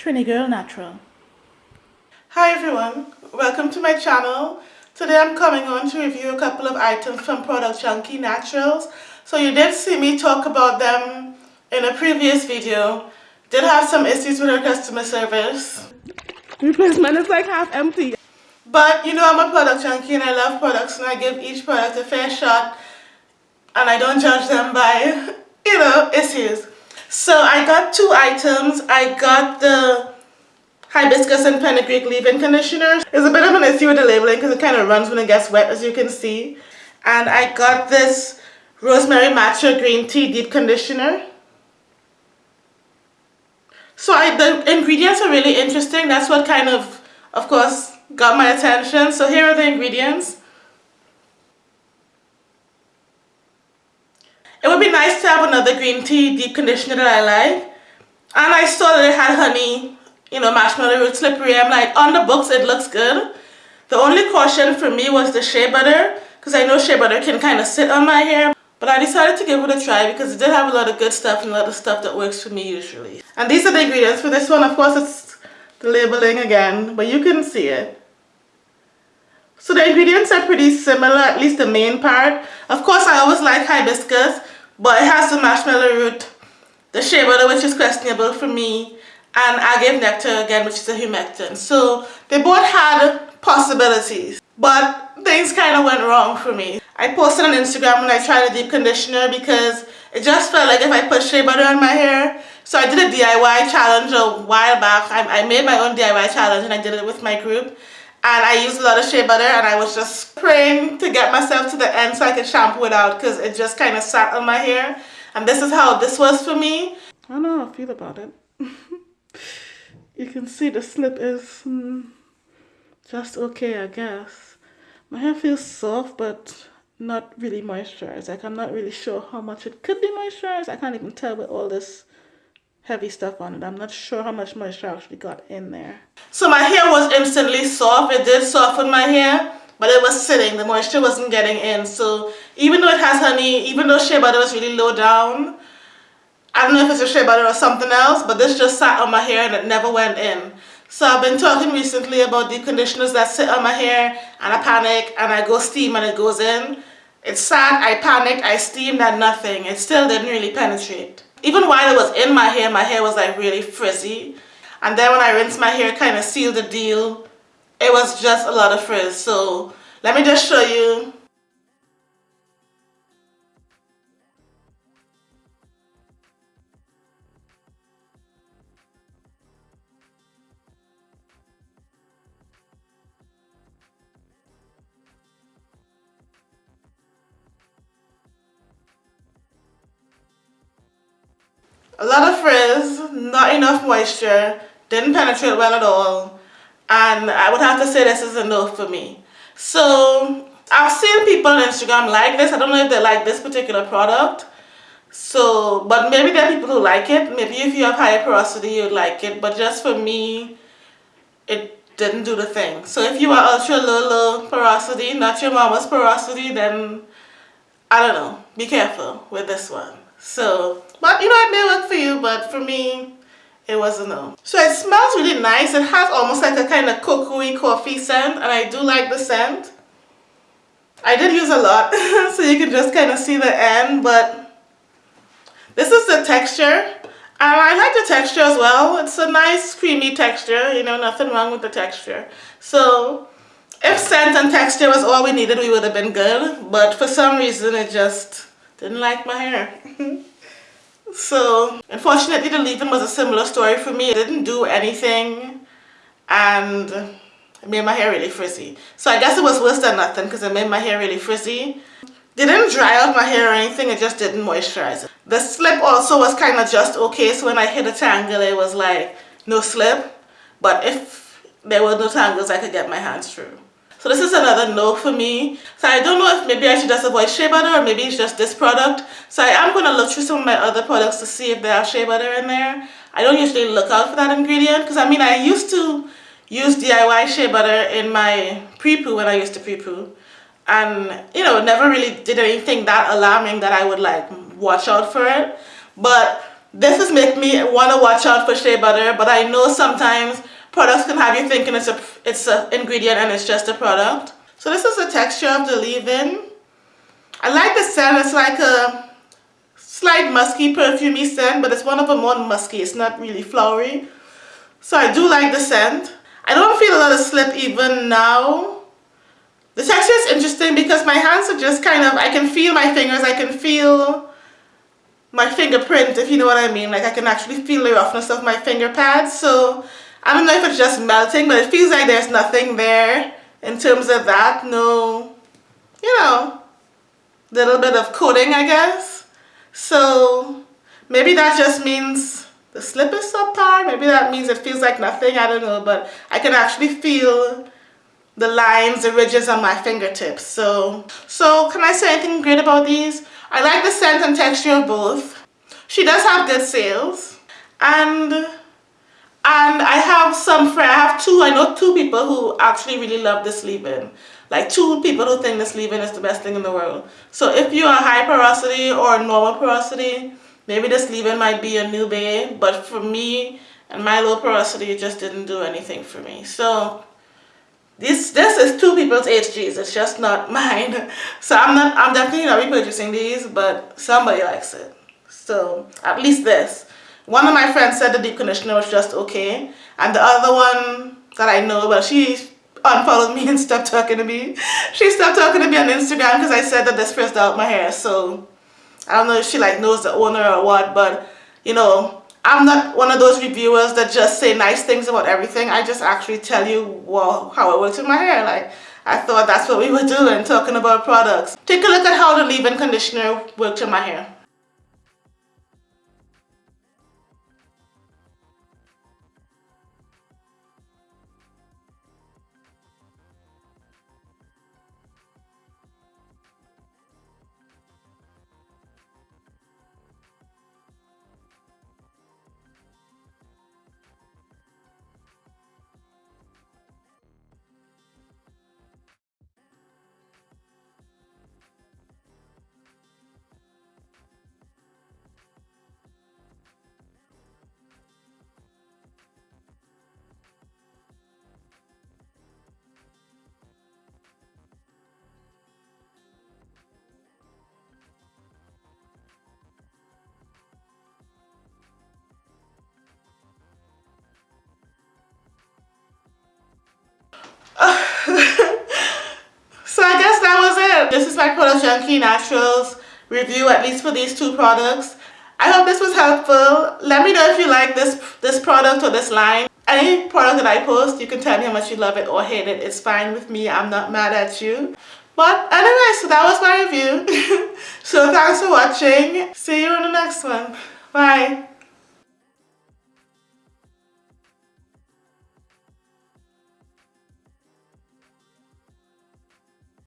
Trini Girl Natural. Hi everyone, welcome to my channel. Today I'm coming on to review a couple of items from Product Junkie Naturals. So you did see me talk about them in a previous video. Did have some issues with our customer service. Replacement is like half empty. But you know I'm a product junkie and I love products and I give each product a fair shot and I don't judge them by, you know, issues. So I got two items. I got the hibiscus and fenugreek leave-in conditioner. It's a bit of an issue with the labeling because it kind of runs when it gets wet as you can see. And I got this rosemary matcha green tea deep conditioner. So I, the ingredients are really interesting. That's what kind of, of course, got my attention. So here are the ingredients. It would be nice to have another green tea deep conditioner that I like. And I saw that it had honey, you know, marshmallow root slippery. I'm like, on the books it looks good. The only caution for me was the shea butter because I know shea butter can kind of sit on my hair. But I decided to give it a try because it did have a lot of good stuff and a lot of stuff that works for me usually. And these are the ingredients for this one. Of course, it's the labeling again, but you can see it. So the ingredients are pretty similar, at least the main part. Of course, I always like hibiscus, but it has the marshmallow root, the shea butter, which is questionable for me, and agave nectar again, which is a humectant. So they both had possibilities, but things kind of went wrong for me. I posted on Instagram when I tried a deep conditioner because it just felt like if I put shea butter on my hair. So I did a DIY challenge a while back. I, I made my own DIY challenge and I did it with my group and I used a lot of shea butter and I was just praying to get myself to the end so I could shampoo it out because it just kind of sat on my hair and this is how this was for me. I don't know how I feel about it. you can see the slip is mm, just okay I guess. My hair feels soft but not really moisturized. Like I'm not really sure how much it could be moisturized. I can't even tell with all this heavy stuff on it. I'm not sure how much moisture actually got in there. So my hair was instantly soft. It did soften my hair, but it was sitting. The moisture wasn't getting in. So even though it has honey, even though shea butter was really low down, I don't know if it's a shea butter or something else, but this just sat on my hair and it never went in. So I've been talking recently about deep conditioners that sit on my hair and I panic and I go steam and it goes in. It's sad, I panicked, I steamed and nothing. It still didn't really penetrate even while it was in my hair, my hair was like really frizzy. And then when I rinsed my hair, kind of sealed the deal. It was just a lot of frizz. So let me just show you a lot of frizz, not enough moisture, didn't penetrate well at all, and I would have to say this is a no for me. So I've seen people on Instagram like this. I don't know if they like this particular product. So, but maybe there are people who like it. Maybe if you have higher porosity, you'd like it. But just for me, it didn't do the thing. So if you are ultra low, low porosity, not your mama's porosity, then I don't know. Be careful with this one. So, but you know, it may work for you, but for me, it was a um, no. So it smells really nice. It has almost like a kind of cocoa coffee scent, and I do like the scent. I did use a lot, so you can just kind of see the end, but this is the texture. And I like the texture as well. It's a nice creamy texture, you know, nothing wrong with the texture. So if scent and texture was all we needed, we would have been good. But for some reason, it just didn't like my hair. so unfortunately the leave-in was a similar story for me. It didn't do anything and it made my hair really frizzy. So I guess it was worse than nothing because it made my hair really frizzy. Didn't dry out my hair or anything, it just didn't moisturize it. The slip also was kind of just okay, so when I hit a tangle it was like no slip. But if there were no tangles I could get my hands through. So this is another no for me. So I don't know if maybe I should just avoid shea butter or maybe it's just this product. So I am going to look through some of my other products to see if they have shea butter in there. I don't usually look out for that ingredient because I mean I used to use DIY shea butter in my pre-poo when I used to pre-poo. And you know, never really did anything that alarming that I would like watch out for it. But this has made me want to watch out for shea butter, but I know sometimes products can have you thinking it's a it's an ingredient and it's just a product. So this is the texture of the leave-in. I like the scent. It's like a slight musky, perfumey scent, but it's one of the more musky. It's not really flowery. So I do like the scent. I don't feel a lot of slip even now. The texture is interesting because my hands are just kind of, I can feel my fingers, I can feel my fingerprint, if you know what I mean. Like I can actually feel the roughness of my finger pads. So I don't know if it's just melting, but it feels like there's nothing there in terms of that. No, you know, little bit of coating, I guess. So maybe that just means the slip is subpar. Maybe that means it feels like nothing. I don't know, but I can actually feel the lines, the ridges on my fingertips. So, so can I say anything great about these? I like the scent and texture of both. She does have good sales. And and I have some friends, I have two, I know two people who actually really love this leave-in. Like two people who think this leave-in is the best thing in the world. So if you are high porosity or normal porosity, maybe this leave-in might be a new babe. But for me and my low porosity, it just didn't do anything for me. So this this is two people's HGs. It's just not mine. So I'm not I'm definitely not repurchasing these, but somebody likes it. So at least this. One of my friends said the deep conditioner was just okay, and the other one that I know, well, she unfollowed me and stopped talking to me. She stopped talking to me on Instagram because I said that this pressed out my hair. So I don't know if she like knows the owner or what, but you know, I'm not one of those reviewers that just say nice things about everything. I just actually tell you well, how it works with my hair. Like, I thought that's what we were doing, talking about products. Take a look at how the leave-in conditioner worked in my hair. This is my Product Junkie Naturals review, at least for these two products. I hope this was helpful. Let me know if you like this, this product or this line. Any product that I post, you can tell me how much you love it or hate it. It's fine with me. I'm not mad at you. But anyway, so that was my review. so thanks for watching. See you in the next one. Bye.